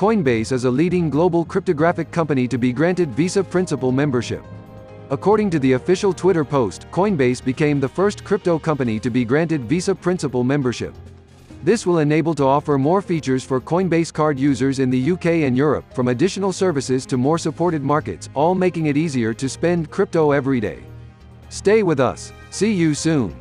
Coinbase is a leading global cryptographic company to be granted Visa Principal membership. According to the official Twitter post, Coinbase became the first crypto company to be granted Visa Principal membership. This will enable to offer more features for Coinbase card users in the UK and Europe, from additional services to more supported markets, all making it easier to spend crypto every day. Stay with us. See you soon.